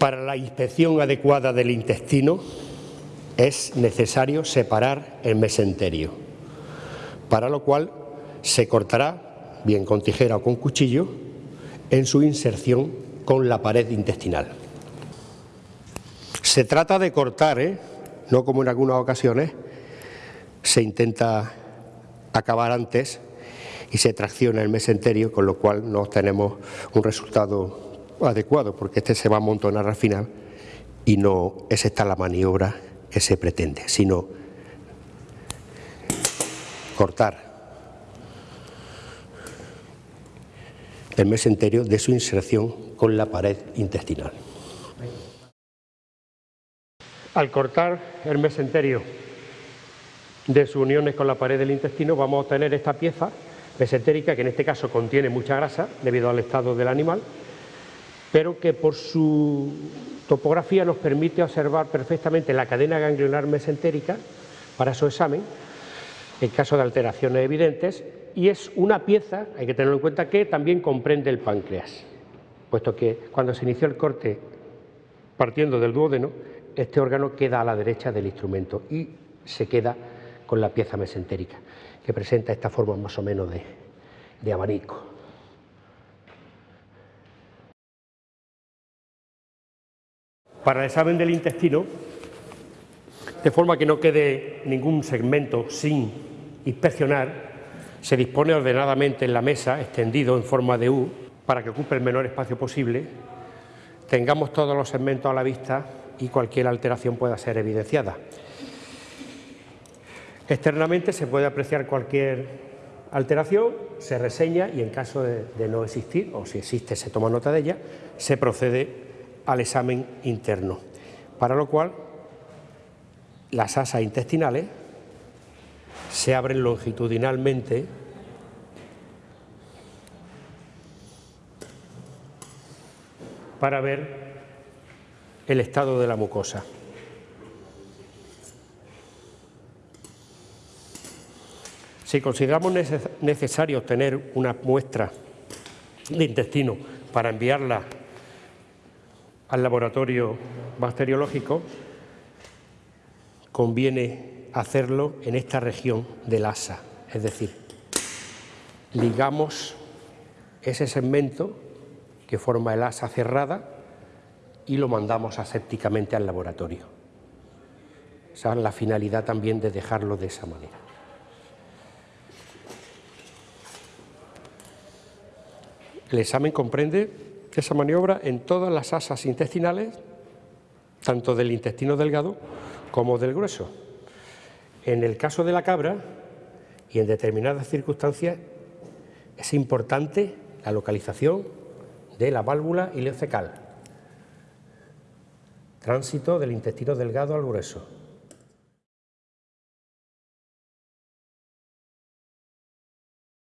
Para la inspección adecuada del intestino es necesario separar el mesenterio, para lo cual se cortará, bien con tijera o con cuchillo, en su inserción con la pared intestinal. Se trata de cortar, ¿eh? no como en algunas ocasiones se intenta acabar antes y se tracciona el mesenterio, con lo cual no obtenemos un resultado adecuado, porque este se va a amontonar al final y no es esta la maniobra que se pretende, sino cortar el mesenterio de su inserción con la pared intestinal. Al cortar el mesenterio de sus uniones con la pared del intestino vamos a obtener esta pieza mesentérica que en este caso contiene mucha grasa debido al estado del animal pero que por su topografía nos permite observar perfectamente la cadena ganglionar mesentérica para su examen en caso de alteraciones evidentes y es una pieza, hay que tenerlo en cuenta, que también comprende el páncreas, puesto que cuando se inició el corte partiendo del duodeno, este órgano queda a la derecha del instrumento y se queda con la pieza mesentérica, que presenta esta forma más o menos de, de abanico. Para el examen del intestino, de forma que no quede ningún segmento sin inspeccionar, se dispone ordenadamente en la mesa, extendido en forma de U, para que ocupe el menor espacio posible, tengamos todos los segmentos a la vista y cualquier alteración pueda ser evidenciada. Externamente se puede apreciar cualquier alteración, se reseña y en caso de, de, no existir, o si existe se toma nota de ella, se procede al examen interno, para lo cual las asas intestinales se abren longitudinalmente para ver el estado de la mucosa. Si consideramos necesario obtener una muestra de intestino para enviarla al laboratorio bacteriológico, conviene hacerlo en esta región del asa, es decir, ligamos ese segmento que forma el asa cerrada y lo mandamos asépticamente al laboratorio. Esa es la finalidad también de dejarlo de esa manera. El examen comprende esa maniobra en todas las asas intestinales, tanto del intestino delgado como del grueso. En el caso de la cabra y en determinadas circunstancias es importante la localización de la válvula ileocecal, tránsito del intestino delgado al grueso.